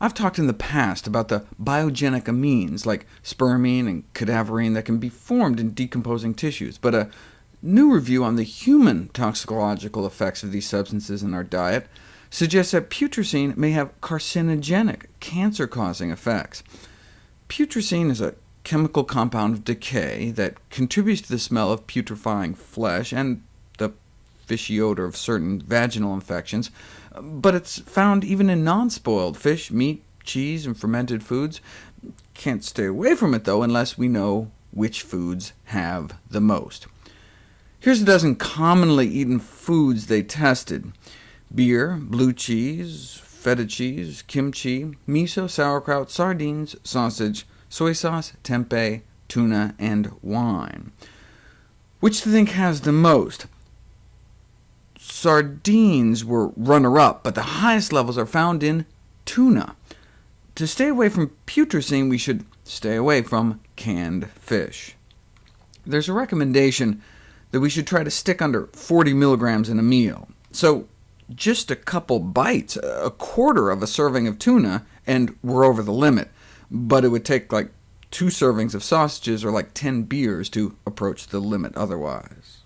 I've talked in the past about the biogenic amines, like spermine and cadaverine, that can be formed in decomposing tissues, but a new review on the human toxicological effects of these substances in our diet suggests that putrescine may have carcinogenic, cancer-causing effects. Putrescine is a chemical compound of decay that contributes to the smell of putrefying flesh and fishy odor of certain vaginal infections, but it's found even in non-spoiled fish, meat, cheese, and fermented foods. Can't stay away from it, though, unless we know which foods have the most. Here's a dozen commonly eaten foods they tested. Beer, blue cheese, feta cheese, kimchi, miso, sauerkraut, sardines, sausage, soy sauce, tempeh, tuna, and wine. Which do you think has the most? Sardines were runner-up, but the highest levels are found in tuna. To stay away from putrescine, we should stay away from canned fish. There's a recommendation that we should try to stick under 40 milligrams in a meal. So just a couple bites, a quarter of a serving of tuna, and we're over the limit. But it would take like two servings of sausages or like 10 beers to approach the limit otherwise.